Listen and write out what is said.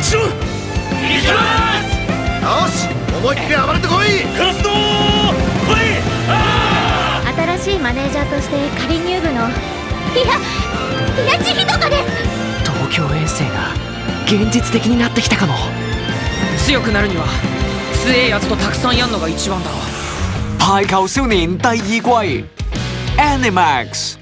ちろん。行きます！よし思いっきり暴れてこい！カラスの来い新しいマネージャーとして仮入部のいやいや千とかです！東京遠征が現実的になってきたかも。強くなるには強えやつとたくさんやんのが一番だ。ろ排球少年第二季 Animax